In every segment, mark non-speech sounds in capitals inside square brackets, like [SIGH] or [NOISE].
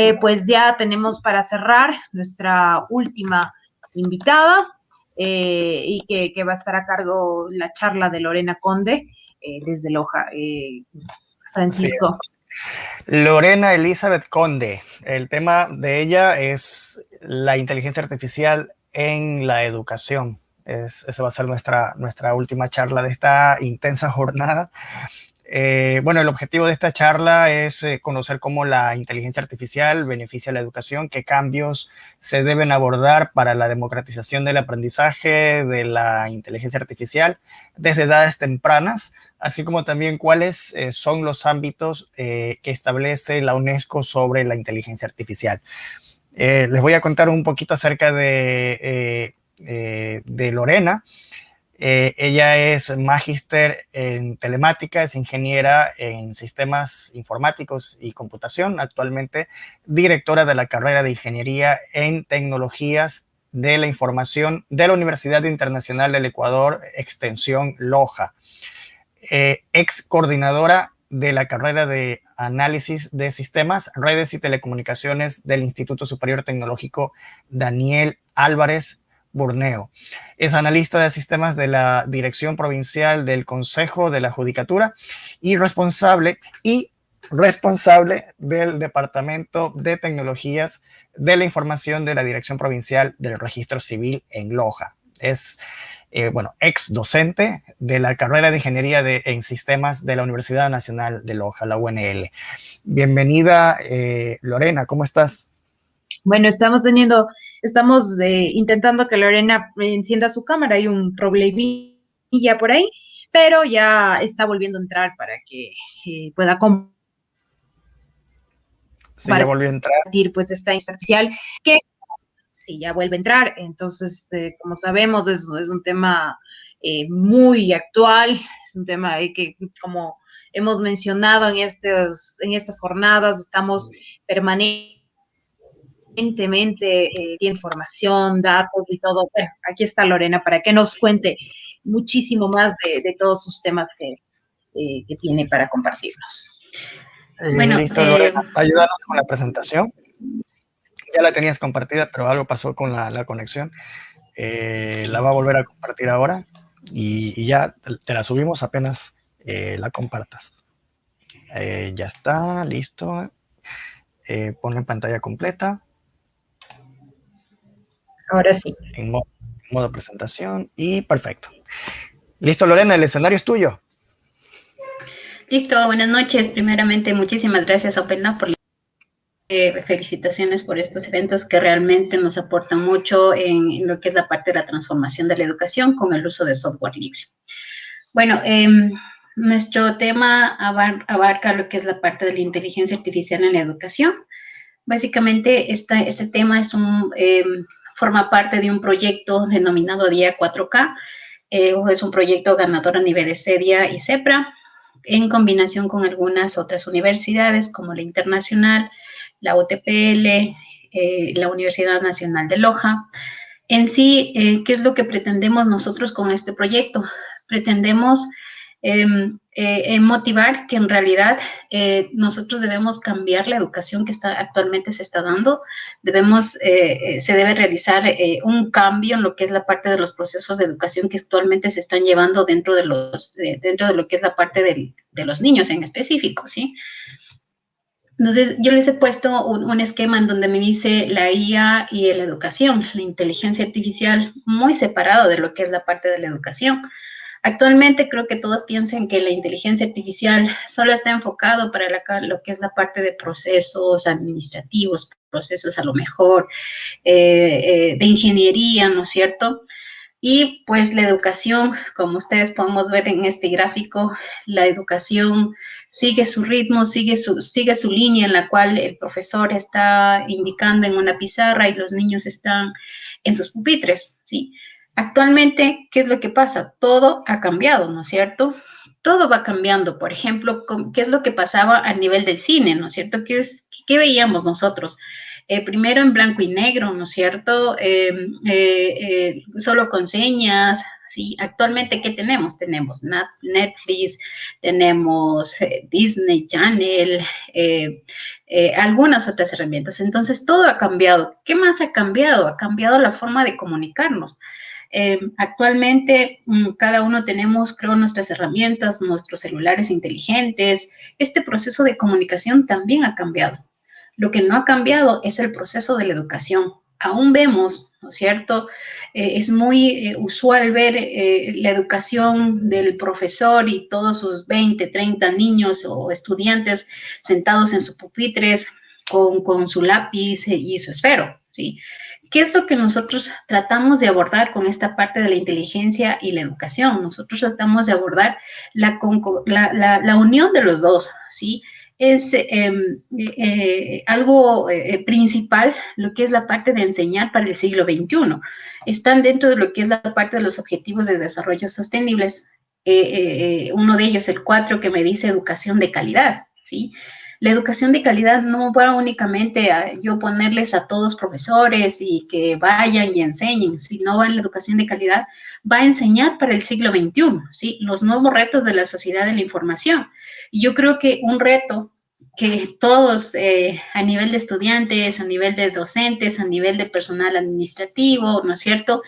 Eh, pues ya tenemos para cerrar nuestra última invitada eh, y que, va a estar a cargo la charla de Lorena Conde eh, desde Loja. Francisco. Lorena Elizabeth Conde. El tema de ella es la inteligencia artificial en la educación. Es, esa va a ser nuestra, nuestra última charla de esta intensa jornada. Eh, bueno, el objetivo de esta charla es eh, conocer cómo la inteligencia artificial beneficia a la educación, qué cambios se deben abordar para la democratización del aprendizaje de la inteligencia artificial desde edades tempranas, así como también cuáles eh, son los ámbitos que establece la UNESCO sobre la inteligencia artificial. les voy a contar un poquito acerca de, de Lorena. Eh, ella es magíster en telemática, es ingeniera en sistemas informáticos y computación, actualmente directora de la carrera de ingeniería en tecnologías de la información de la Universidad Internacional del Ecuador, extensión Loja. Eh, ex coordinadora de la carrera de análisis de sistemas, redes y telecomunicaciones del Instituto Superior Tecnológico Daniel Álvarez Borneo. Es analista de sistemas de la Dirección Provincial del Consejo de la Judicatura y responsable y responsable del Departamento de Tecnologías de la Información de la Dirección Provincial del Registro Civil en Loja. Es, eh, bueno, ex docente de la carrera de Ingeniería en Sistemas de la Universidad Nacional de Loja, la UNL. Bienvenida, eh, Lorena, ¿cómo estás? Bueno, estamos teniendo Estamos eh, intentando que Lorena encienda su cámara, hay un problemilla por ahí, pero ya está volviendo a entrar para que eh, pueda compartir sí, ya volvió a entrar. pues esta artificial que sí, ya vuelve a entrar. Entonces, eh, como sabemos, es, es un tema muy actual, es un tema que como hemos mencionado en, estos, en estas jornadas, estamos permanentemente evidentemente eh, tiene información, datos y todo. Bueno, aquí está Lorena para que nos cuente muchísimo más de, todos sus temas que, eh, que, tiene para compartirnos. Eh, bueno, listo, Lorena, ayúdanos con la presentación. Ya la tenías compartida, pero algo pasó con la, conexión. la va a volver a compartir ahora y, ya te la subimos apenas la compartas. ya está, listo. ponlo en pantalla completa. Ahora sí. En modo, presentación y perfecto. Listo, Lorena, el escenario es tuyo. Listo, buenas noches. Primeramente, muchísimas gracias a OpenLab por eh, felicitaciones por estos eventos que realmente nos aportan mucho en, lo que es la parte de la transformación de la educación con el uso de software libre. Bueno, em, nuestro tema abarca lo que es la parte de la inteligencia artificial en la educación. Básicamente, este tema es un, em, forma parte de un proyecto denominado Día 4K. Eh, es un proyecto ganador a nivel de CEDIA y CEPRA, en combinación con algunas otras universidades como la Internacional, la UTPL, eh, la Universidad Nacional de Loja. En sí, eh, ¿qué es lo que pretendemos nosotros con este proyecto? Pretendemos Em, eh, motivar que en realidad eh, nosotros debemos cambiar la educación que está, actualmente se está dando, debemos, eh, se debe realizar un cambio en lo que es la parte de los procesos de educación que actualmente se están llevando dentro de, los, dentro de lo que es la parte de los niños en específico, ¿sí? Entonces, yo les he puesto un, un, esquema en donde me dice la IA y la educación, la inteligencia artificial, muy separado de lo que es la parte de la educación. Actualmente creo que todos piensan que la inteligencia artificial solo está enfocado para lo que es la parte de procesos administrativos, procesos a lo mejor eh, eh, de ingeniería, ¿no es cierto? Y pues la educación, como ustedes podemos ver en este gráfico, la educación sigue su ritmo, sigue su, sigue su línea en la cual el profesor está indicando en una pizarra y los niños están en sus pupitres, ¿sí? Actualmente, ¿qué es lo que pasa? Todo ha cambiado, ¿no es cierto? Todo va cambiando. Por ejemplo, ¿qué es lo que pasaba a nivel del cine, ¿no es cierto? ¿Qué, veíamos nosotros? Eh, primero en blanco y negro, ¿no es cierto? Em, eh, eh, solo con señas, ¿sí? Actualmente, ¿qué tenemos? Tenemos Netflix, tenemos Disney Channel, algunas otras herramientas. Entonces, todo ha cambiado. ¿Qué más ha cambiado? Ha cambiado la forma de comunicarnos. Actualmente, mm, cada uno tenemos, creo, nuestras herramientas, nuestros celulares inteligentes. Este proceso de comunicación también ha cambiado. Lo que no ha cambiado es el proceso de la educación aún vemos, ¿no es cierto? Eh, es muy eh, usual ver eh, la educación del profesor y todos sus 20, 30 niños o estudiantes sentados en sus pupitres con, su lápiz y su esfero, ¿sí? ¿Qué es lo que nosotros tratamos de abordar con esta parte de la inteligencia y la educación? Nosotros tratamos de abordar la, la, la unión de los dos, ¿sí? es em, eh, algo eh, principal, lo que es la parte de enseñar para el siglo XXI. Están dentro de lo que es la parte de los objetivos de desarrollo sostenibles. Eh, uno de ellos, el cuatro, que me dice educación de calidad, ¿sí? La educación de calidad no va únicamente a yo ponerles a todos profesores y que vayan y enseñen, sino va en la educación de calidad, va a enseñar para el siglo XXI, ¿sí? Los nuevos retos de la sociedad de la información. Y yo creo que un reto que todos eh, a nivel de estudiantes, a nivel de docentes, a nivel de personal administrativo, ¿no es cierto?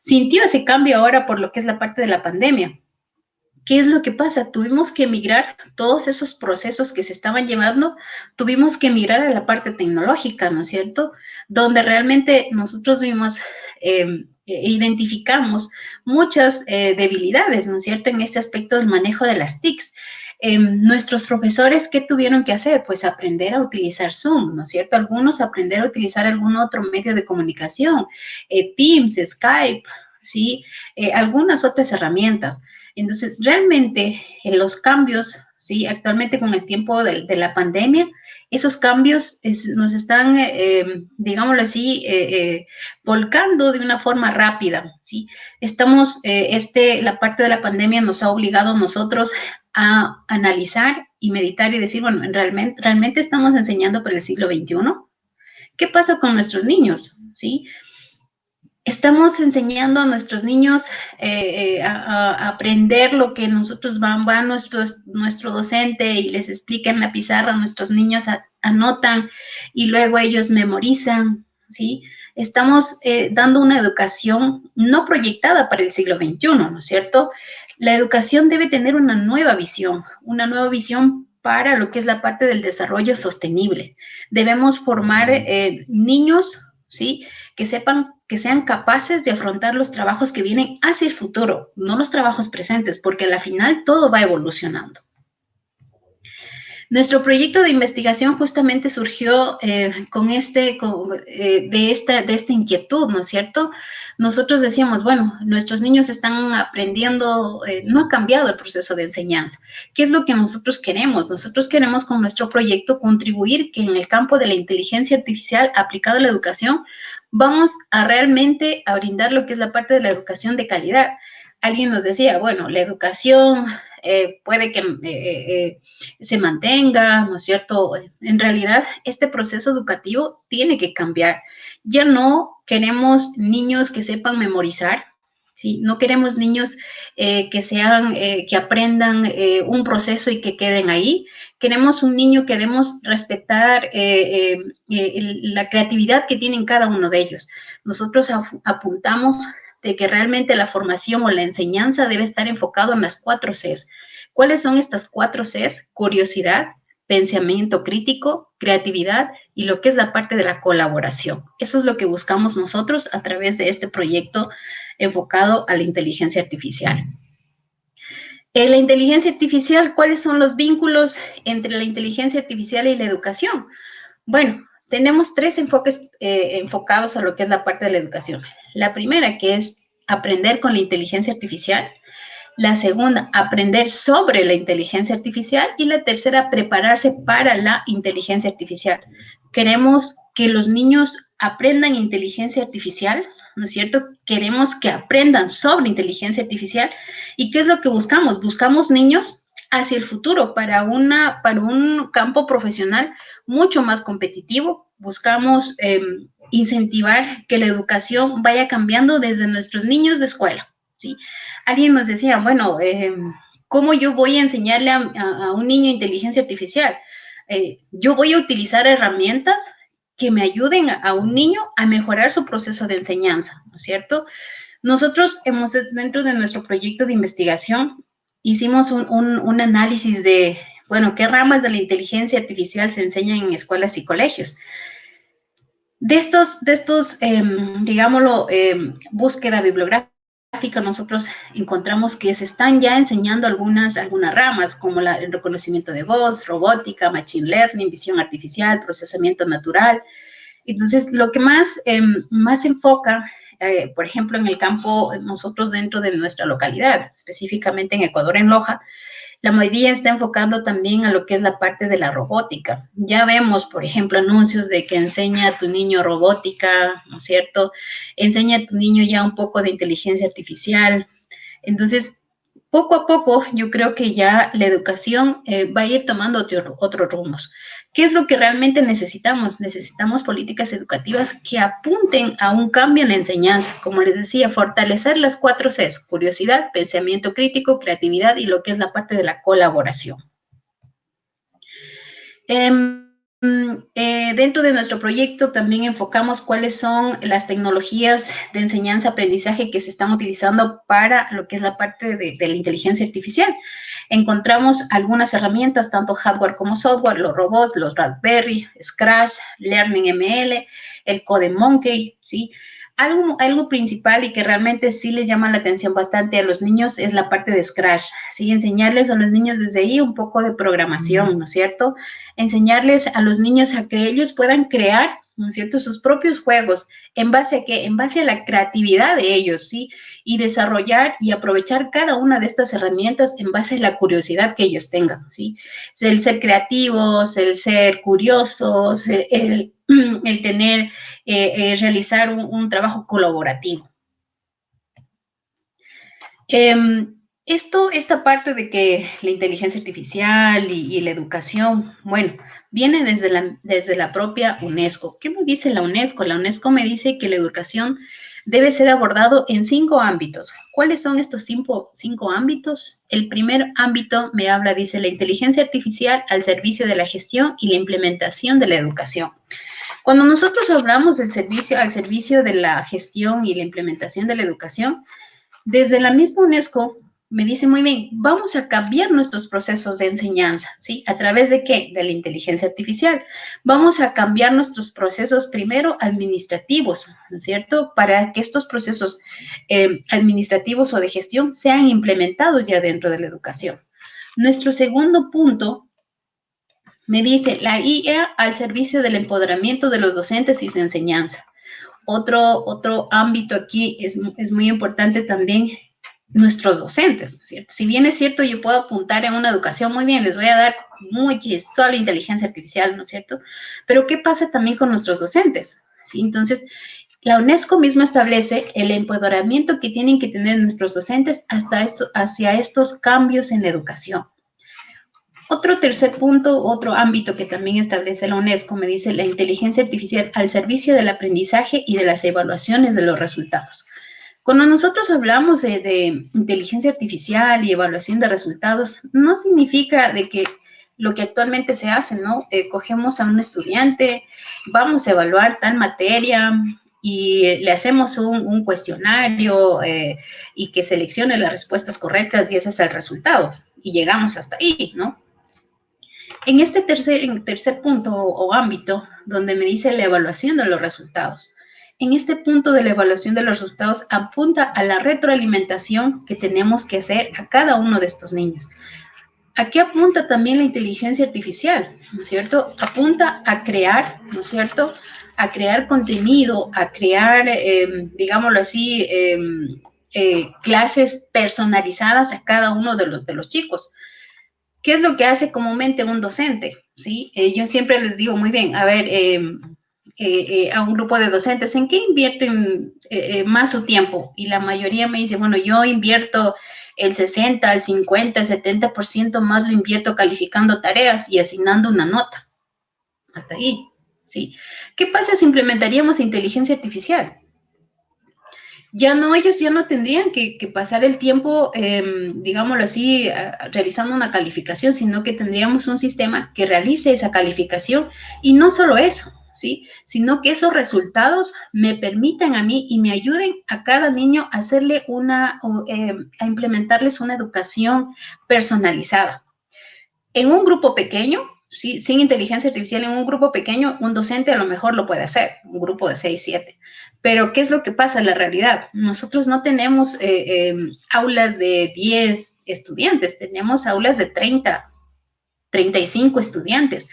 Sintió ese cambio ahora por lo que es la parte de la pandemia. ¿Qué es lo que pasa? Tuvimos que migrar todos esos procesos que se estaban llevando, tuvimos que migrar a la parte tecnológica, ¿no es cierto? Donde realmente nosotros vimos, em, e identificamos muchas eh, debilidades, ¿no es cierto? En este aspecto del manejo de las TICs. Em, nuestros profesores, ¿qué tuvieron que hacer? Pues aprender a utilizar Zoom, ¿no es cierto? Algunos aprender a utilizar algún otro medio de comunicación, eh, Teams, Skype, ¿sí? Eh, algunas otras herramientas. Entonces, realmente los cambios, ¿sí? Actualmente con el tiempo de, la pandemia, esos cambios nos están, eh, digámoslo así, volcando de una forma rápida, ¿sí? Estamos, este, la parte de la pandemia nos ha obligado a nosotros a analizar y meditar y decir, bueno, ¿realmente, ¿realmente estamos enseñando para el siglo XXI? ¿Qué pasa con nuestros niños? ¿Sí? Estamos enseñando a nuestros niños eh, eh, a, aprender lo que nosotros van, va nuestro, nuestro docente y les explica en la pizarra, nuestros niños anotan y luego ellos memorizan, ¿sí? Estamos eh, dando una educación no proyectada para el siglo XXI, ¿no es cierto? La educación debe tener una nueva visión, una nueva visión para lo que es la parte del desarrollo sostenible. Debemos formar eh, niños, ¿sí? Que sepan, que sean capaces de afrontar los trabajos que vienen hacia el futuro, no los trabajos presentes, porque al final todo va evolucionando. Nuestro proyecto de investigación justamente surgió eh, con este, eh, de, esta, de esta inquietud, ¿no es cierto? Nosotros decíamos, bueno, nuestros niños están aprendiendo, eh, no ha cambiado el proceso de enseñanza. ¿Qué es lo que nosotros queremos? Nosotros queremos con nuestro proyecto contribuir que en el campo de la inteligencia artificial aplicada a la educación, vamos a realmente a brindar lo que es la parte de la educación de calidad. Alguien nos decía, bueno, la educación eh, puede que eh, eh, se mantenga, ¿no es cierto? En realidad, este proceso educativo tiene que cambiar. Ya no queremos niños que sepan memorizar, ¿sí? No queremos niños que sean, que aprendan un proceso y que queden ahí. Queremos un niño que debemos respetar la creatividad que tienen cada uno de ellos. Nosotros apuntamos de que realmente la formación o la enseñanza debe estar enfocado en las cuatro Cs. ¿Cuáles son estas cuatro Cs? Curiosidad, pensamiento crítico, creatividad y lo que es la parte de la colaboración. Eso es lo que buscamos nosotros a través de este proyecto enfocado a la inteligencia artificial. En la inteligencia artificial, ¿cuáles son los vínculos entre la inteligencia artificial y la educación? Bueno, tenemos tres enfoques eh, enfocados a lo que es la parte de la educación. La primera, que es aprender con la inteligencia artificial. La segunda, aprender sobre la inteligencia artificial. Y la tercera, prepararse para la inteligencia artificial. Queremos que los niños aprendan inteligencia artificial, ¿no es cierto? Queremos que aprendan sobre inteligencia artificial. ¿Y qué es lo que buscamos? Buscamos niños hacia el futuro para, una, para un campo profesional mucho más competitivo. Buscamos em, incentivar que la educación vaya cambiando desde nuestros niños de escuela, ¿sí? Alguien nos decía, bueno, eh, ¿cómo yo voy a enseñarle a, un niño inteligencia artificial? Eh, yo voy a utilizar herramientas que me ayuden a, un niño a mejorar su proceso de enseñanza, ¿no es cierto? Nosotros hemos, dentro de nuestro proyecto de investigación, hicimos un, análisis de, bueno, qué ramas de la inteligencia artificial se enseñan en escuelas y colegios. De estos, de estos em, digámoslo, em, búsqueda bibliográfica, nosotros encontramos que se están ya enseñando algunas, algunas ramas, como el reconocimiento de voz, robótica, machine learning, visión artificial, procesamiento natural. Entonces, lo que más, eh, más enfoca, eh, por ejemplo, en el campo, nosotros dentro de nuestra localidad, específicamente en Ecuador, en Loja, la mayoría está enfocando también a lo que es la parte de la robótica. Ya vemos, por ejemplo, anuncios de que enseña a tu niño robótica, ¿no es cierto? Enseña a tu niño ya un poco de inteligencia artificial. Entonces, poco a poco, yo creo que ya la educación eh, va a ir tomando otros rumos. ¿Qué es lo que realmente necesitamos? Necesitamos políticas educativas que apunten a un cambio en la enseñanza. Como les decía, fortalecer las cuatro Cs, curiosidad, pensamiento crítico, creatividad y lo que es la parte de la colaboración. Em, dentro de nuestro proyecto también enfocamos cuáles son las tecnologías de enseñanza-aprendizaje que se están utilizando para lo que es la parte de la inteligencia artificial encontramos algunas herramientas, tanto hardware como software, los robots, los Raspberry, Scratch, Learning ML, el Code Monkey, ¿sí? Algo, algo principal y que realmente sí les llama la atención bastante a los niños es la parte de Scratch, ¿sí? Enseñarles a los niños desde ahí un poco de programación, ¿no es cierto? Enseñarles a los niños a que ellos puedan crear ¿no es cierto? Sus propios juegos, ¿en base a qué? En base a la creatividad de ellos, ¿sí? Y desarrollar y aprovechar cada una de estas herramientas en base a la curiosidad que ellos tengan, ¿sí? El ser creativos, el ser curiosos, el, [CLEARS THROAT] tener, eh, eh, realizar un, trabajo colaborativo. Em, esto, esta parte de que la inteligencia artificial y, la educación, bueno, viene desde la, desde la propia UNESCO. ¿Qué me dice la UNESCO? La UNESCO me dice que la educación debe ser abordado en cinco ámbitos. ¿Cuáles son estos cinco, cinco ámbitos? El primer ámbito me habla, dice, la inteligencia artificial al servicio de la gestión y la implementación de la educación. Cuando nosotros hablamos del servicio al servicio de la gestión y la implementación de la educación, desde la misma UNESCO me dice muy bien, vamos a cambiar nuestros procesos de enseñanza, ¿sí? ¿A través de qué? De la inteligencia artificial. Vamos a cambiar nuestros procesos primero administrativos, ¿no es cierto? Para que estos procesos eh, administrativos o de gestión sean implementados ya dentro de la educación. Nuestro segundo punto me dice la IA al servicio del empoderamiento de los docentes y su enseñanza. Otro, otro ámbito aquí es, es muy importante también nuestros docentes, cierto? Si bien es cierto, yo puedo apuntar en una educación muy bien, les voy a dar muy solo inteligencia artificial, ¿no es cierto? Pero ¿qué pasa también con nuestros docentes? Entonces, la UNESCO misma establece el empoderamiento que tienen que tener nuestros docentes hasta hacia estos cambios en la educación. Otro tercer punto, otro ámbito que también establece la UNESCO, me dice la inteligencia artificial al servicio del aprendizaje y de las evaluaciones de los resultados. Cuando nosotros hablamos de, inteligencia artificial y evaluación de resultados, no significa de que lo que actualmente se hace, ¿no? Eh, cogemos a un estudiante, vamos a evaluar tal materia y le hacemos un, cuestionario eh, y que seleccione las respuestas correctas y ese es el resultado. Y llegamos hasta ahí, ¿no? En este tercer, tercer punto o ámbito, donde me dice la evaluación de los resultados, en este punto de la evaluación de los resultados apunta a la retroalimentación que tenemos que hacer a cada uno de estos niños. Aquí apunta también la inteligencia artificial, ¿no es cierto? Apunta a crear, ¿no es cierto? A crear contenido, a crear, em, digámoslo así, em, eh, clases personalizadas a cada uno de los, de los chicos. ¿Qué es lo que hace comúnmente un docente? ¿Sí? Eh, yo siempre les digo muy bien, a ver, em, eh, eh, a un grupo de docentes, ¿en qué invierten eh, más su tiempo? Y la mayoría me dice, bueno, yo invierto el 60, el 50, el 70% más lo invierto calificando tareas y asignando una nota. Hasta ahí, ¿sí? ¿Qué pasa si implementaríamos inteligencia artificial? ya no, ellos ya no tendrían que, pasar el tiempo, em, digámoslo así, realizando una calificación, sino que tendríamos un sistema que realice esa calificación y no solo eso, Sino que esos resultados me permitan a mí y me ayuden a cada niño a hacerle una, em, a implementarles una educación personalizada. En un grupo pequeño, ¿sí? sin inteligencia artificial, en un grupo pequeño, un docente a lo mejor lo puede hacer, un grupo de 6, 7. Pero, ¿qué es lo que pasa en la realidad? Nosotros no tenemos eh, em, aulas de 10 estudiantes, tenemos aulas de 30, 35 estudiantes,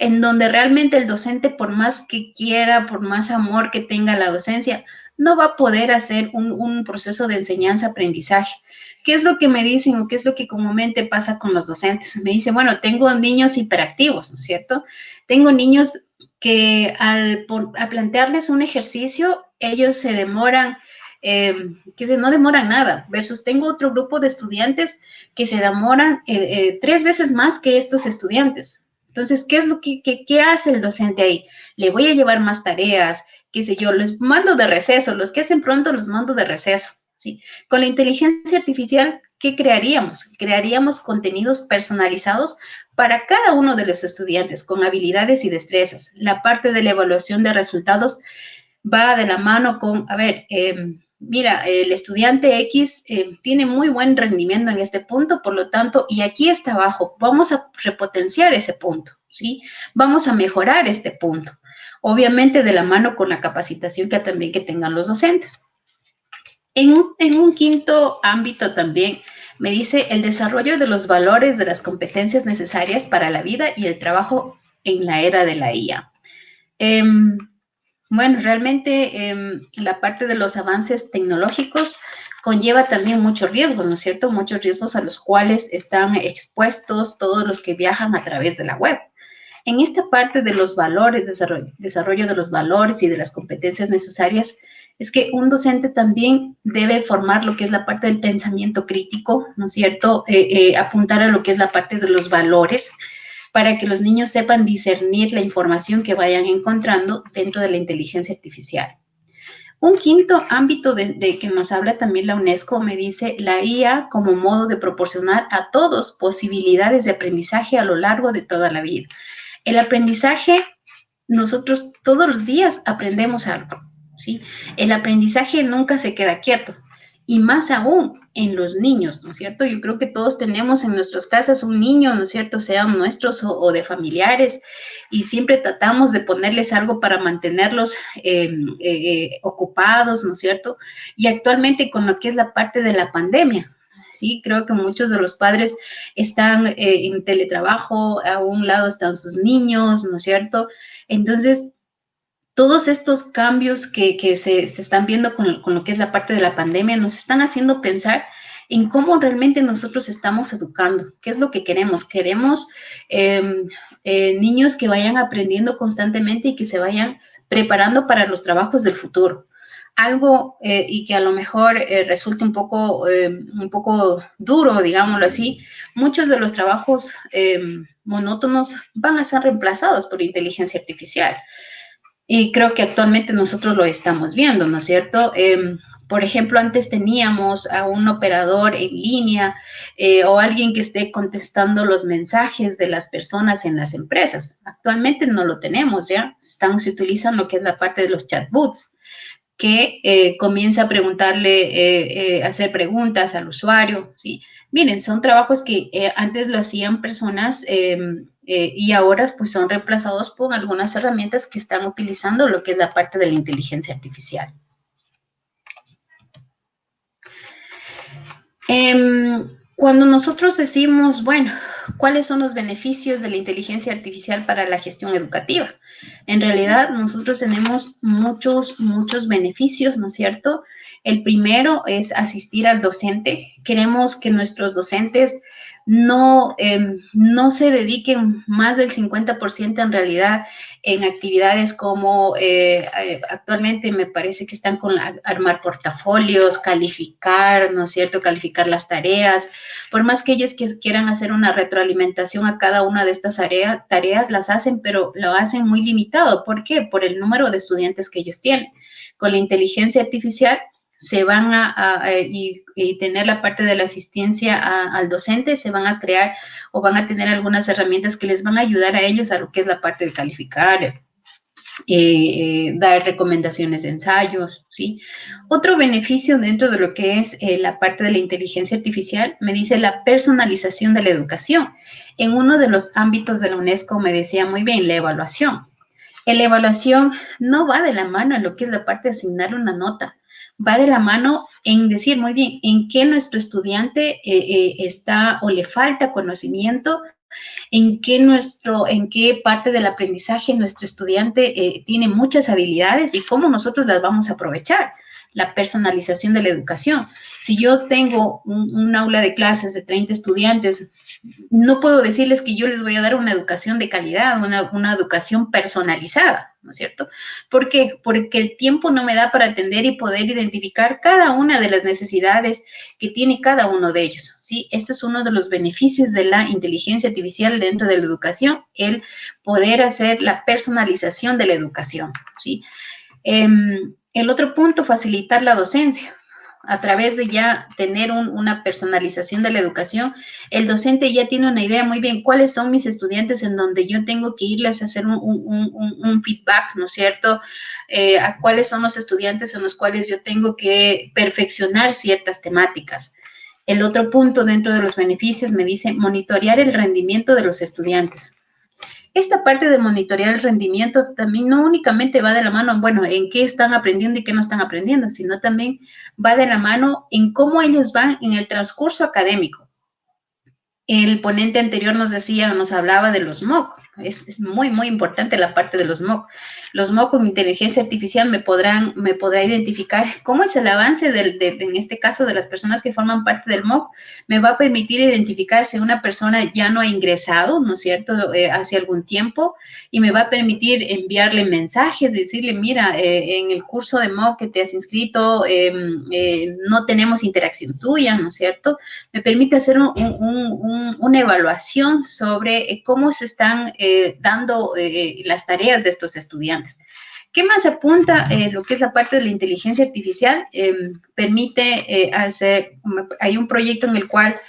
en donde realmente el docente, por más que quiera, por más amor que tenga la docencia, no va a poder hacer un, proceso de enseñanza-aprendizaje. ¿Qué es lo que me dicen o qué es lo que comúnmente pasa con los docentes? Me dicen, bueno, tengo niños hiperactivos, ¿no es cierto? Tengo niños que al, plantearles un ejercicio, ellos se demoran, eh, que no demoran nada, versus tengo otro grupo de estudiantes que se demoran eh, eh, tres veces más que estos estudiantes. Entonces, ¿qué es lo que, qué hace el docente ahí? Le voy a llevar más tareas, qué sé yo, les mando de receso, los que hacen pronto los mando de receso. ¿sí? Con la inteligencia artificial, ¿qué crearíamos? Crearíamos contenidos personalizados para cada uno de los estudiantes con habilidades y destrezas. La parte de la evaluación de resultados va de la mano con, a ver, em, mira, el estudiante X em, tiene muy buen rendimiento en este punto, por lo tanto, y aquí está abajo, vamos a repotenciar ese punto, ¿sí? Vamos a mejorar este punto. Obviamente de la mano con la capacitación que también que tengan los docentes. En en un quinto ámbito también me dice el desarrollo de los valores de las competencias necesarias para la vida y el trabajo en la era de la IA. Em, bueno, realmente em, la parte de los avances tecnológicos conlleva también muchos riesgos, ¿no es cierto? Muchos riesgos a los cuales están expuestos todos los que viajan a través de la web. En esta parte de los valores, desarrollo, de los valores y de las competencias necesarias, es que un docente también debe formar lo que es la parte del pensamiento crítico, ¿no es cierto? Eh, eh, apuntar a lo que es la parte de los valores para que los niños sepan discernir la información que vayan encontrando dentro de la inteligencia artificial. Un quinto ámbito de, que nos habla también la UNESCO me dice la IA como modo de proporcionar a todos posibilidades de aprendizaje a lo largo de toda la vida. El aprendizaje, nosotros todos los días aprendemos algo. El aprendizaje nunca se queda quieto y más aún en los niños, ¿no es cierto? Yo creo que todos tenemos en nuestras casas un niño, ¿no es cierto? Sean nuestros o, de familiares y siempre tratamos de ponerles algo para mantenerlos em, eh, eh, ocupados, ¿no es cierto? Y actualmente con lo que es la parte de la pandemia, Sí, creo que muchos de los padres están eh, en teletrabajo, a un lado están sus niños, ¿no es cierto? Entonces, todos estos cambios que, se, están viendo con, lo que es la parte de la pandemia nos están haciendo pensar en cómo realmente nosotros estamos educando, qué es lo que queremos. Queremos em, eh, niños que vayan aprendiendo constantemente y que se vayan preparando para los trabajos del futuro. Algo eh, y que a lo mejor eh, resulte un poco, em, un poco duro, digámoslo así, muchos de los trabajos em, monótonos van a ser reemplazados por inteligencia artificial. Y creo que actualmente nosotros lo estamos viendo, ¿no es cierto? Em, por ejemplo, antes teníamos a un operador en línea eh, o alguien que esté contestando los mensajes de las personas en las empresas. Actualmente no lo tenemos, ¿ya? Están, se utilizan lo que es la parte de los chatbots, que eh, comienza a preguntarle, eh, hacer preguntas al usuario, ¿sí? Miren, son trabajos que antes lo hacían personas em, eh, y ahora pues son reemplazados por algunas herramientas que están utilizando lo que es la parte de la inteligencia artificial. Em, cuando nosotros decimos, bueno, ¿cuáles son los beneficios de la inteligencia artificial para la gestión educativa? En realidad, nosotros tenemos muchos, muchos beneficios, ¿no es cierto? El primero es asistir al docente. Queremos que nuestros docentes no, em, no se dediquen más del 50% en realidad en actividades como eh, eh, actualmente me parece que están con armar portafolios, calificar, ¿no es cierto? Calificar las tareas. Por más que ellos quieran hacer una retroalimentación a cada una de estas tareas, las hacen, pero lo hacen muy limitado. ¿Por qué? Por el número de estudiantes que ellos tienen. Con la inteligencia artificial se van a, y, tener la parte de la asistencia al docente, se van a crear o van a tener algunas herramientas que les van a ayudar a ellos a lo que es la parte de calificar, eh, dar recomendaciones de ensayos, ¿sí? Otro beneficio dentro de lo que es eh, la parte de la inteligencia artificial me dice la personalización de la educación. En uno de los ámbitos de la UNESCO me decía muy bien la evaluación. La evaluación no va de la mano en lo que es la parte de asignar una nota, va de la mano en decir muy bien en qué nuestro estudiante eh, está o le falta conocimiento en qué, nuestro, en qué parte del aprendizaje nuestro estudiante eh, tiene muchas habilidades y cómo nosotros las vamos a aprovechar. La personalización de la educación. Si yo tengo un, aula de clases de 30 estudiantes, no puedo decirles que yo les voy a dar una educación de calidad, una, una educación personalizada ¿no es cierto? ¿Por qué? Porque el tiempo no me da para atender y poder identificar cada una de las necesidades que tiene cada uno de ellos, ¿sí? Este es uno de los beneficios de la inteligencia artificial dentro de la educación, el poder hacer la personalización de la educación, ¿sí? Em, el otro punto, facilitar la docencia a través de ya tener una personalización de la educación, el docente ya tiene una idea muy bien cuáles son mis estudiantes en donde yo tengo que irles a hacer un, feedback, ¿no es cierto? Eh, a cuáles son los estudiantes en los cuales yo tengo que perfeccionar ciertas temáticas. El otro punto dentro de los beneficios me dice monitorear el rendimiento de los estudiantes. Esta parte de monitorear el rendimiento también no únicamente va de la mano, bueno, en qué están aprendiendo y qué no están aprendiendo, sino también va de la mano en cómo ellos van en el transcurso académico. El ponente anterior nos decía, nos hablaba de los MOOC. Es, muy, muy importante la parte de los MOOC. Los MOOC con inteligencia artificial me podrán, me podrá identificar cómo es el avance del, en este caso de las personas que forman parte del MOOC. Me va a permitir identificar si una persona ya no ha ingresado, ¿no es cierto?, eh, hace algún tiempo y me va a permitir enviarle mensajes, decirle, mira, eh, en el curso de MOOC que te has inscrito em, eh, no tenemos interacción tuya, ¿no es cierto? Me permite hacer una evaluación sobre cómo se están dando las tareas de estos estudiantes. ¿Qué más apunta eh, lo que es la parte de la inteligencia artificial? Em, permite hacer, hay un proyecto en el cual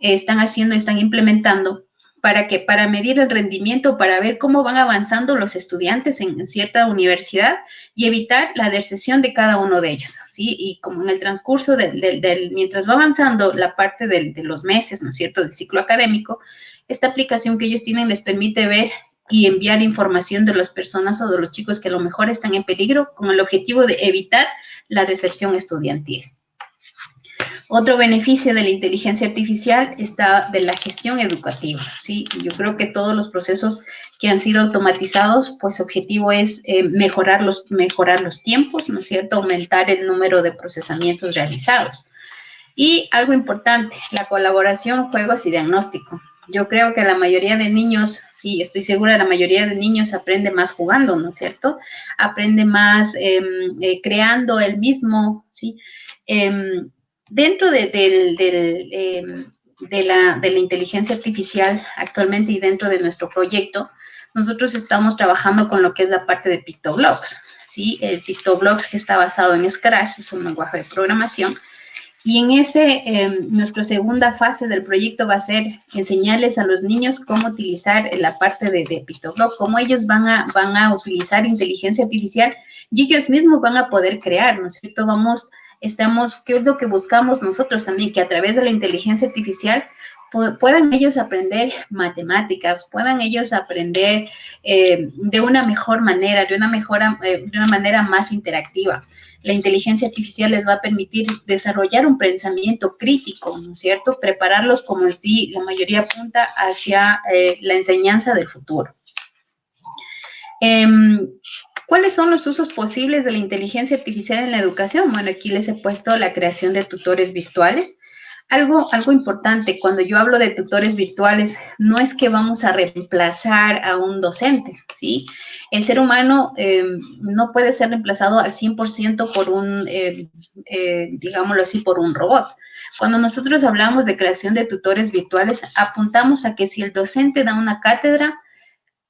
están haciendo, están implementando para que para medir el rendimiento, para ver cómo van avanzando los estudiantes en, cierta universidad y evitar la deserción de cada uno de ellos, ¿sí? Y como en el transcurso del, mientras va avanzando la parte de los meses, ¿no es cierto?, del ciclo académico, esta aplicación que ellos tienen les permite ver y enviar información de las personas o de los chicos que a lo mejor están en peligro con el objetivo de evitar la deserción estudiantil. Otro beneficio de la inteligencia artificial está de la gestión educativa, ¿sí? Yo creo que todos los procesos que han sido automatizados, pues objetivo es eh, mejorar, los, mejorar los tiempos, ¿no es cierto? Aumentar el número de procesamientos realizados. Y algo importante, la colaboración, juegos y diagnóstico. Yo creo que la mayoría de niños, sí, estoy segura, la mayoría de niños aprende más jugando, ¿no es cierto? Aprende más em, eh, creando el mismo, ¿sí? Em, dentro de, em, de, la, de la inteligencia artificial actualmente y dentro de nuestro proyecto, nosotros estamos trabajando con lo que es la parte de PictoBlocks, ¿sí? El PictoBlocks que está basado en Scratch, es un lenguaje de programación, y en ese, em, nuestra segunda fase del proyecto va a ser enseñarles a los niños cómo utilizar la parte de, de cómo ellos van a, van a utilizar inteligencia artificial y ellos mismos van a poder crear, ¿no es cierto? Vamos, estamos, ¿qué es lo que buscamos nosotros también? Que a través de la inteligencia artificial puedan ellos aprender matemáticas, puedan ellos aprender eh, de una mejor manera, de una, mejor, eh, de una manera más interactiva la inteligencia artificial les va a permitir desarrollar un pensamiento crítico, ¿no es cierto? Prepararlos como si la mayoría apunta hacia eh, la enseñanza del futuro. Em, ¿Cuáles son los usos posibles de la inteligencia artificial en la educación? Bueno, aquí les he puesto la creación de tutores virtuales. Algo, algo importante, cuando yo hablo de tutores virtuales, no es que vamos a reemplazar a un docente, ¿sí? El ser humano eh, no puede ser reemplazado al 100% por un, eh, eh, digámoslo así, por un robot. Cuando nosotros hablamos de creación de tutores virtuales, apuntamos a que si el docente da una cátedra,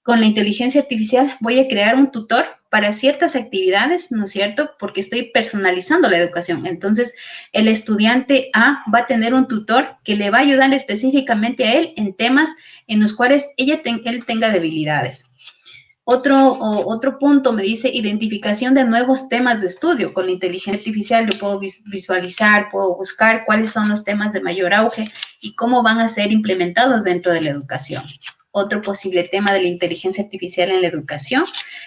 con la inteligencia artificial voy a crear un tutor para ciertas actividades, ¿no es cierto? Porque estoy personalizando la educación. Entonces, el estudiante A va a tener un tutor que le va a ayudar específicamente a él en temas en los cuales ella él tenga debilidades. Otro, otro punto me dice identificación de nuevos temas de estudio. Con la inteligencia artificial yo puedo visualizar, puedo buscar cuáles son los temas de mayor auge y cómo van a ser implementados dentro de la educación. Otro posible tema de la inteligencia artificial en la educación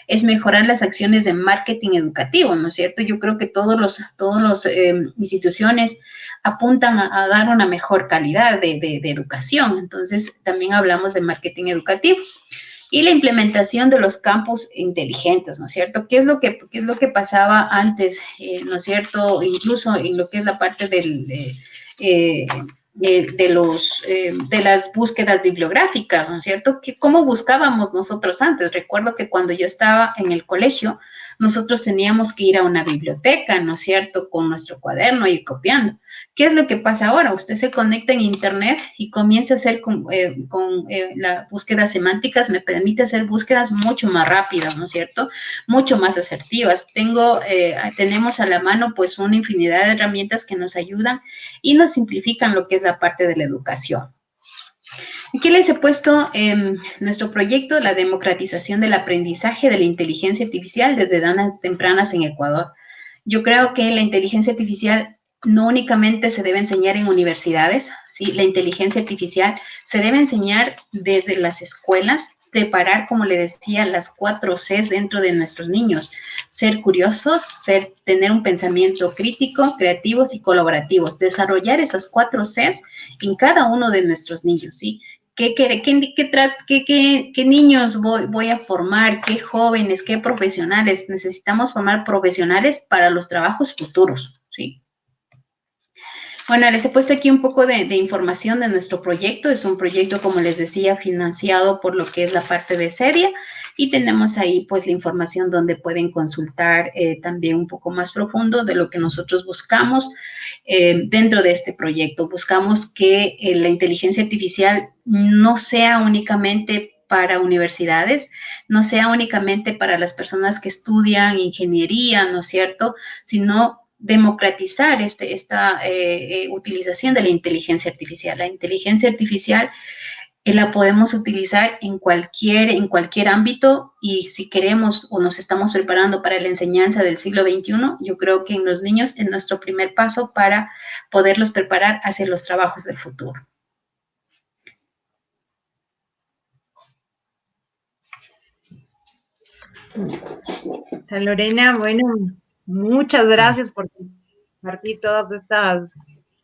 es mejorar las acciones de marketing educativo, ¿no es cierto? Yo creo que todos los, todos los em, instituciones apuntan a, dar una mejor calidad de, de educación. Entonces, también hablamos de marketing educativo y la implementación de los campos inteligentes, ¿no es cierto? ¿Qué es lo que, es lo que pasaba antes, eh, ¿no es cierto? Incluso en lo que es la parte del, de, eh, de, los, eh, de las búsquedas bibliográficas, ¿no es cierto? ¿Cómo buscábamos nosotros antes? Recuerdo que cuando yo estaba en el colegio, nosotros teníamos que ir a una biblioteca, ¿no es cierto?, con nuestro cuaderno y ir copiando. ¿Qué es lo que pasa ahora? Usted se conecta en Internet y comienza a hacer con, eh, eh, la búsqueda semánticas, me permite hacer búsquedas mucho más rápidas, ¿no es cierto?, mucho más asertivas. Tengo, eh, tenemos a la mano pues una infinidad de herramientas que nos ayudan y nos simplifican lo que es la parte de la educación. Aquí les he puesto en nuestro proyecto la democratización del aprendizaje de la inteligencia artificial desde edades tempranas en Ecuador. Yo creo que la inteligencia artificial no únicamente se debe enseñar en universidades, ¿sí? la inteligencia artificial se debe enseñar desde las escuelas, preparar, como le decía, las cuatro Cs dentro de nuestros niños. Ser curiosos, ser, tener un pensamiento crítico, creativos y colaborativos. Desarrollar esas cuatro Cs en cada uno de nuestros niños, ¿sí? ¿Qué, qué, qué, qué niños voy, voy, a formar? ¿Qué jóvenes? ¿Qué profesionales? Necesitamos formar profesionales para los trabajos futuros. Bueno, les he puesto aquí un poco de, información de nuestro proyecto. Es un proyecto, como les decía, financiado por lo que es la parte de Sedia. Y tenemos ahí pues la información donde pueden consultar eh, también un poco más profundo de lo que nosotros buscamos eh, dentro de este proyecto. Buscamos que eh, la inteligencia artificial no sea únicamente para universidades, no sea únicamente para las personas que estudian ingeniería, ¿no es cierto?, sino democratizar este, esta eh, eh, utilización de la inteligencia artificial. La inteligencia artificial eh, la podemos utilizar en cualquier, en cualquier ámbito y si queremos o nos estamos preparando para la enseñanza del siglo XXI, yo creo que en los niños es nuestro primer paso para poderlos preparar hacia los trabajos del futuro. Lorena, bueno, Muchas gracias por compartir todas estas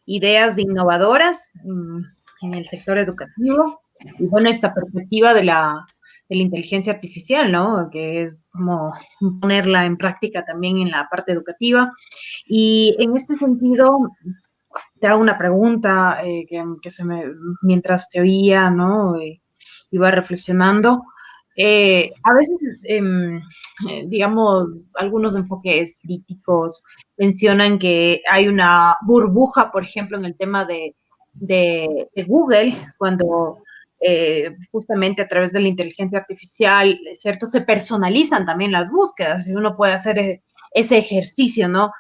ideas innovadoras en el sector educativo y bueno, esta perspectiva de la, de la inteligencia artificial, ¿no? Que es como ponerla en práctica también en la parte educativa. Y en este sentido, te hago una pregunta eh, que, se me, mientras te oía, ¿no? Eh, iba reflexionando. Eh, a veces, em, eh, digamos, algunos enfoques críticos mencionan que hay una burbuja, por ejemplo, en el tema de, Google, cuando eh, justamente a través de la inteligencia artificial, ¿cierto? Se personalizan también las búsquedas y uno puede hacer ese ejercicio, ¿no?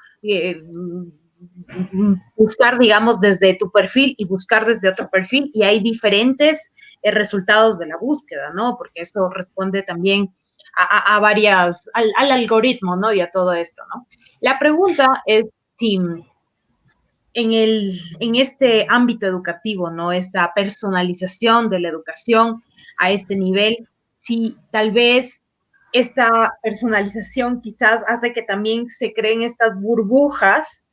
Buscar, digamos, desde tu perfil y buscar desde otro perfil y hay diferentes eh, resultados de la búsqueda, ¿no? Porque esto responde también a, varias, al, algoritmo, ¿no? Y a todo esto, ¿no? La pregunta es si en, el, en este ámbito educativo, ¿no? Esta personalización de la educación a este nivel, si tal vez esta personalización quizás hace que también se creen estas burbujas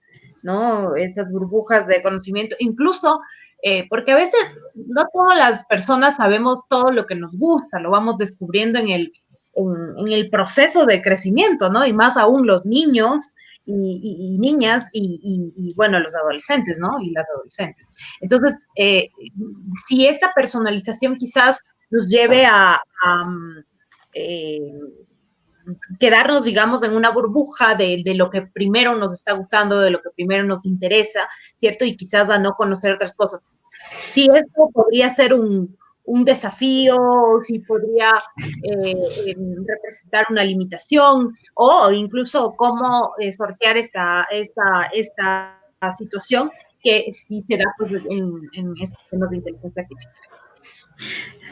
¿no? Estas burbujas de conocimiento, incluso eh, porque a veces no todas las personas sabemos todo lo que nos gusta, lo vamos descubriendo en el, en, el proceso de crecimiento, ¿no? Y más aún los niños y, niñas y, bueno, los adolescentes, ¿no? Y las adolescentes. Entonces, eh, si esta personalización quizás nos lleve a, eh, quedarnos, digamos, en una burbuja de, lo que primero nos está gustando, de lo que primero nos interesa, ¿cierto? Y quizás a no conocer otras cosas. Sí, esto podría ser un, un desafío, si podría eh, em, representar una limitación o incluso cómo eh, sortear esta, esta, esta situación que sí se da pues, en, en estos temas de inteligencia artificial.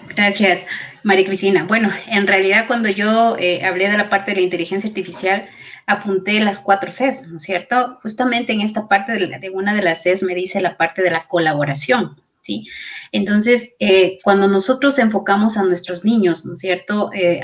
Gracias, María Cristina. Bueno, en realidad cuando yo eh, hablé de la parte de la inteligencia artificial, apunté las cuatro Cs, ¿no es cierto? Justamente en esta parte de, de una de las Cs me dice la parte de la colaboración, ¿sí? Entonces, eh, cuando nosotros enfocamos a nuestros niños, ¿no es cierto?, eh,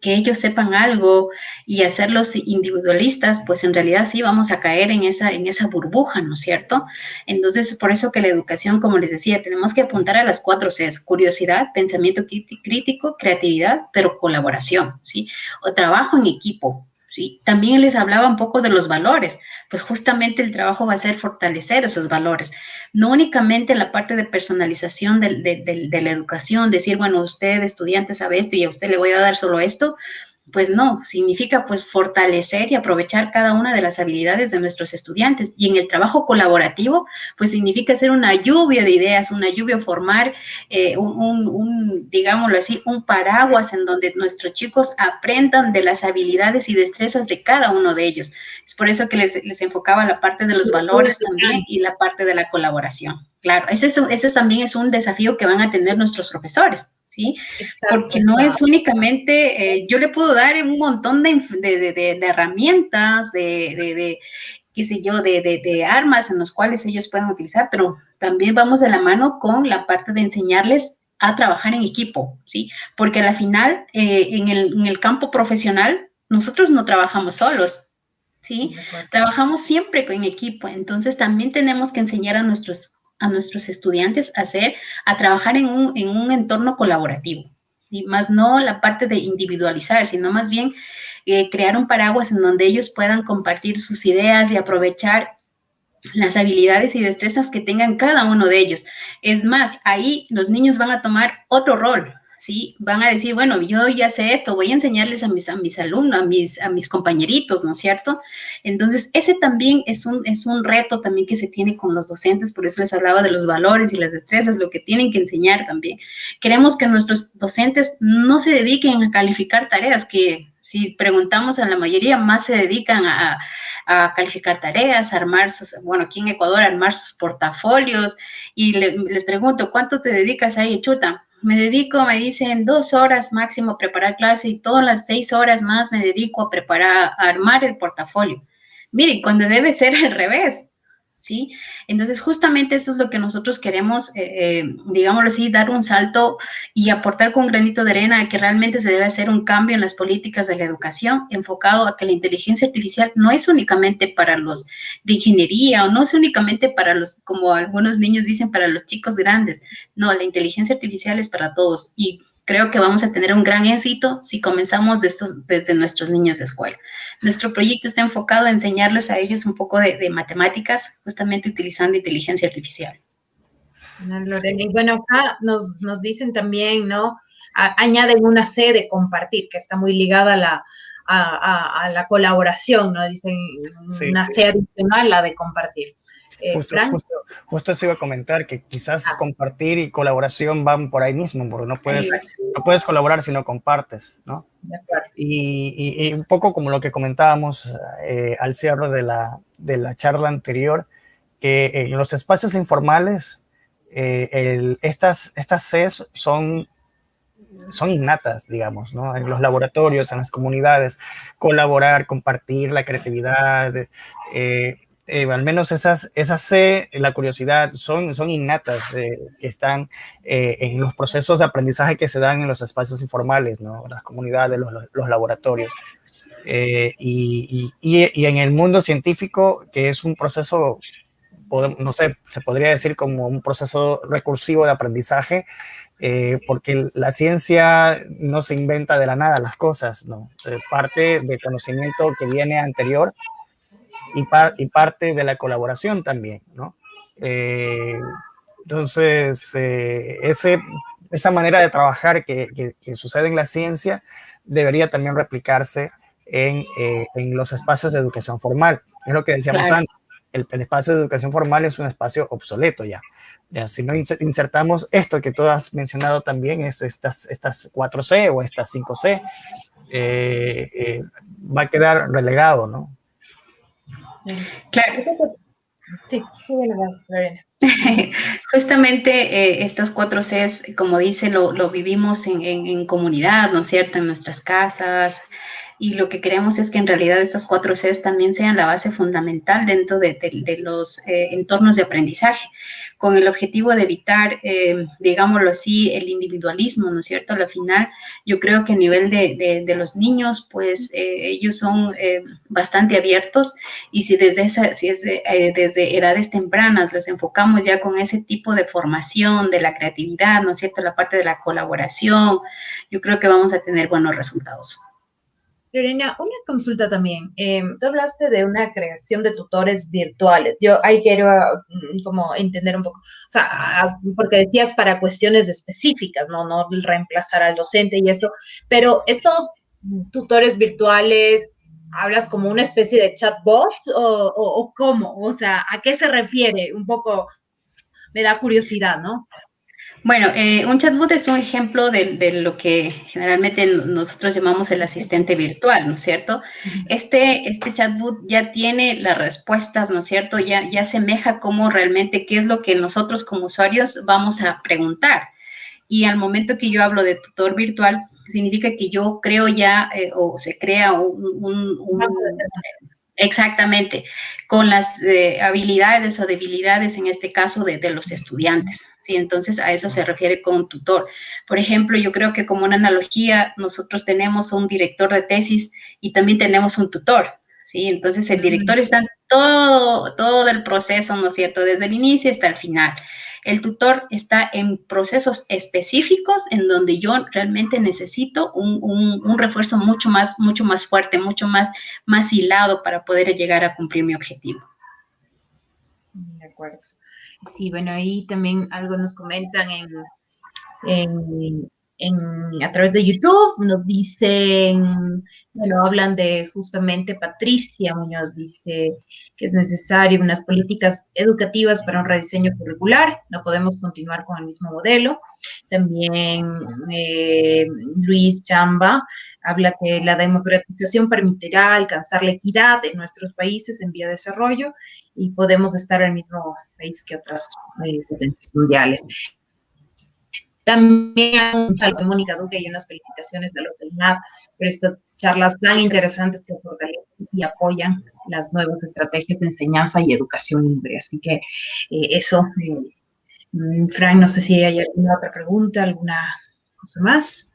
que ellos sepan algo y hacerlos individualistas, pues en realidad sí vamos a caer en esa, en esa burbuja, ¿no es cierto? Entonces, por eso que la educación, como les decía, tenemos que apuntar a las cuatro Cs, curiosidad, pensamiento crítico, creatividad, pero colaboración, ¿sí? O trabajo en equipo, ¿sí? También les hablaba un poco de los valores, pues justamente el trabajo va a ser fortalecer esos valores, no únicamente la parte de personalización de, de la educación, decir, bueno, usted estudiante sabe esto y a usted le voy a dar solo esto, pues no, significa pues fortalecer y aprovechar cada una de las habilidades de nuestros estudiantes. Y en el trabajo colaborativo, pues significa hacer una lluvia de ideas, una lluvia, formar eh, un, digámoslo así, un paraguas en donde nuestros chicos aprendan de las habilidades y destrezas de cada uno de ellos. Es por eso que les, enfocaba la parte de los valores también y la parte de la colaboración. Claro, ese, ese también es un desafío que van a tener nuestros profesores. ¿Sí? Porque no es únicamente, eh, yo le puedo dar un montón de, herramientas, de, qué sé yo, de, armas en los cuales ellos pueden utilizar, pero también vamos de la mano con la parte de enseñarles a trabajar en equipo, ¿sí? Porque al final, eh, en, el, en el campo profesional, nosotros no trabajamos solos, ¿sí? Trabajamos siempre en equipo, entonces también tenemos que enseñar a nuestros a nuestros estudiantes a hacer, a trabajar en un, en un entorno colaborativo, y más no la parte de individualizar, sino más bien eh, crear un paraguas en donde ellos puedan compartir sus ideas y aprovechar las habilidades y destrezas que tengan cada uno de ellos. Es más, ahí los niños van a tomar otro rol, ¿sí? Van a decir, bueno, yo ya sé esto, voy a enseñarles a mis, a mis alumnos, a mis, a mis compañeritos, ¿no es cierto? Entonces, ese también es un, es un reto también que se tiene con los docentes, por eso les hablaba de los valores y las destrezas, lo que tienen que enseñar también. Queremos que nuestros docentes no se dediquen a calificar tareas, que si preguntamos a la mayoría, más se dedican a, a calificar tareas, armar sus, bueno, aquí en Ecuador, armar sus portafolios, y les pregunto, ¿cuánto te dedicas ahí, chuta? Me dedico, me dicen, dos horas máximo a preparar clase y todas las seis horas más me dedico a preparar, a armar el portafolio. Miren, cuando debe ser al revés, ¿sí? Entonces, justamente eso es lo que nosotros queremos, eh, eh, digámoslo así, dar un salto y aportar con un granito de arena a que realmente se debe hacer un cambio en las políticas de la educación enfocado a que la inteligencia artificial no es únicamente para los de ingeniería o no es únicamente para los, como algunos niños dicen, para los chicos grandes. No, la inteligencia artificial es para todos y creo que vamos a tener un gran éxito si comenzamos desde nuestros niños de escuela. Nuestro proyecto está enfocado a enseñarles a ellos un poco de, matemáticas, justamente utilizando inteligencia artificial. Y bueno, acá nos, dicen también, ¿no? añaden una C de compartir, que está muy ligada a la, a, la colaboración, ¿no? Dicen una C adicional, la de compartir. Eh, justo, eso iba a comentar, que quizás ah. compartir y colaboración van por ahí mismo, porque no puedes, no puedes colaborar si no compartes, ¿no? Y, un poco como lo que comentábamos eh, al cierre de la, de la charla anterior, que en los espacios informales, eh, estas, estas Cs son son innatas, digamos, ¿no? En los laboratorios, en las comunidades, colaborar, compartir la creatividad, eh, eh, al menos esas, esas C, la curiosidad, son, son innatas, eh, que están eh, en los procesos de aprendizaje que se dan en los espacios informales, ¿no? las comunidades, los, laboratorios. Y, y, y, en el mundo científico, que es un proceso, no sé, se podría decir como un proceso recursivo de aprendizaje, porque la ciencia no se inventa de la nada las cosas, ¿no? parte del conocimiento que viene anterior y, parte de la colaboración también, ¿no? Eh, entonces, eh, ese, esa manera de trabajar que, que, sucede en la ciencia debería también replicarse en, eh, en, los espacios de educación formal. Es lo que decíamos antes. el, espacio de educación formal es un espacio obsoleto ya. ya. Si no insertamos esto que tú has mencionado también, es estas, estas 4C o estas 5C, eh, eh, va a quedar relegado, ¿no? Claro. Sí, [LAUGHS] Justamente eh, estas cuatro Cs, como dice, lo, vivimos en, en, comunidad, ¿no es cierto? En nuestras casas, y lo que queremos es que en realidad estas cuatro Cs también sean la base fundamental dentro de, los eh, entornos de aprendizaje, con el objetivo de evitar, eh, digámoslo así, el individualismo, ¿no es cierto? Al final, yo creo que a nivel de, los niños, pues eh, ellos son bastante abiertos y si desde, esa, si es desde edades tempranas los enfocamos ya con ese tipo de formación de la creatividad, ¿no es cierto? La parte de la colaboración, yo creo que vamos a tener buenos resultados. Lorena, una consulta también. Em, tú hablaste de una creación de tutores virtuales. Yo ahí quiero mm, como entender un poco, o sea, porque decías para cuestiones específicas, ¿no? No reemplazar al docente y eso, pero estos tutores virtuales, ¿hablas como una especie de chatbots o cómo? O sea, ¿a qué se refiere? Un poco me da curiosidad, ¿no? Bueno, eh, un chatbot es un ejemplo de, lo que generalmente nosotros llamamos el asistente virtual, ¿no es cierto? Este, este chatbot ya tiene las respuestas, ¿no es cierto? Ya, ya semeja como realmente qué es lo que nosotros como usuarios vamos a preguntar. Y al momento que yo hablo de tutor virtual, significa que yo creo ya eh, o se crea un Exactamente, con las eh, habilidades o debilidades, en este caso, de, los estudiantes. ¿Sí? Entonces, a eso se refiere con tutor. Por ejemplo, yo creo que como una analogía, nosotros tenemos un director de tesis y también tenemos un tutor. ¿sí? Entonces, el director está en todo, todo el proceso, ¿no es cierto? Desde el inicio hasta el final. El tutor está en procesos específicos en donde yo realmente necesito un, refuerzo mucho más, mucho más fuerte, mucho más, más hilado para poder llegar a cumplir mi objetivo. De acuerdo. Sí, bueno, ahí también algo nos comentan en, a través de YouTube, nos dicen, bueno, hablan de justamente Patricia Muñoz, dice que es necesario unas políticas educativas para un rediseño curricular, no podemos continuar con el mismo modelo. También eh, Luis Chamba habla que la democratización permitirá alcanzar la equidad en nuestros países en vía de desarrollo y podemos estar el mismo país que otras eh, potencias mundiales. También un saludo a Mónica Duque y unas felicitaciones de la por estas charlas tan interesantes que fortalecen y apoyan las nuevas estrategias de enseñanza y educación libre. Así que eh, eso, eh, mm, Frank, no sé si hay alguna otra pregunta, alguna cosa más.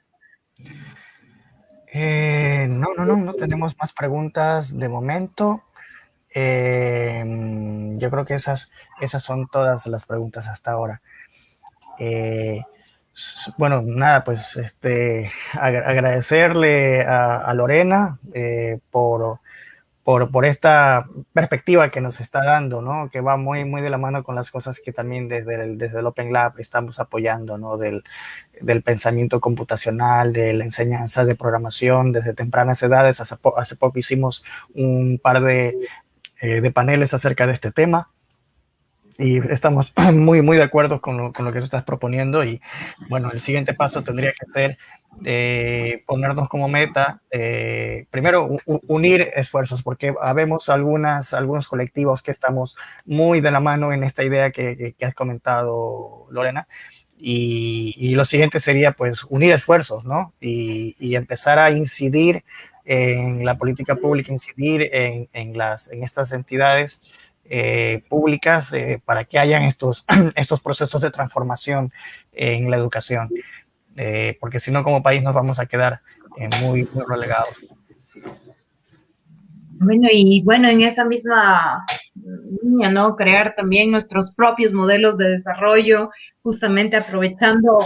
Eh, no, no, no, no tenemos más preguntas de momento. Yo creo que esas, esas son todas las preguntas hasta ahora. Bueno, nada, pues este, [LAUGHS] agradecerle a, Lorena eh, por, por, esta perspectiva que nos está dando, ¿no? Que va muy, muy de la mano con las cosas que también desde el, desde Open Lab estamos apoyando, ¿no? Del, del pensamiento computacional, de la enseñanza de programación desde tempranas edades. Hace, hace poco hicimos un par de, eh, de paneles acerca de este tema. Y estamos [CLEARS THROAT] muy, muy de acuerdo con lo, con lo, que tú estás proponiendo. Y bueno, el siguiente paso tendría que ser eh, ponernos como meta, eh, primero unir esfuerzos, porque habemos algunas, algunos colectivos que estamos muy de la mano en esta idea que, que, has comentado, Lorena, y, y, lo siguiente sería pues unir esfuerzos, ¿no? Y, y, empezar a incidir en la política pública, incidir en, en, las, en estas entidades eh, públicas eh, para que hayan estos, [CLEARS THROAT] estos procesos de transformación en la educación, eh, porque si no como país nos vamos a quedar muy, muy relegados. Bueno, y bueno, en esa misma línea, ¿no? Crear también nuestros propios modelos de desarrollo, justamente aprovechando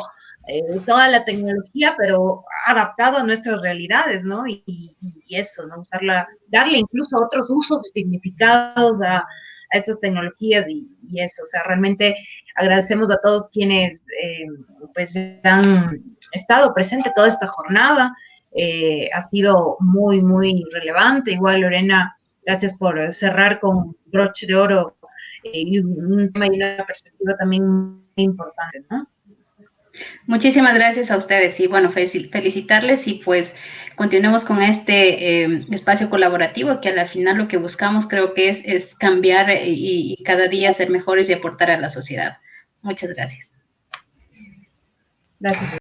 toda la tecnología, pero adaptado a nuestras realidades, ¿no? Y, eso, ¿no? Usarla, darle incluso otros usos significados a, a estas tecnologías y, eso. O sea, realmente agradecemos a todos quienes eh, pues han estado presentes toda esta jornada. Eh, ha sido muy, muy relevante. Igual Lorena Gracias por cerrar con broche de oro eh, y un tema y una perspectiva también muy importante, ¿no? Muchísimas gracias a ustedes y bueno, felicitarles y pues continuemos con este eh, espacio colaborativo que al final lo que buscamos creo que es, es cambiar y, y cada día ser mejores y aportar a la sociedad. Muchas gracias. Gracias.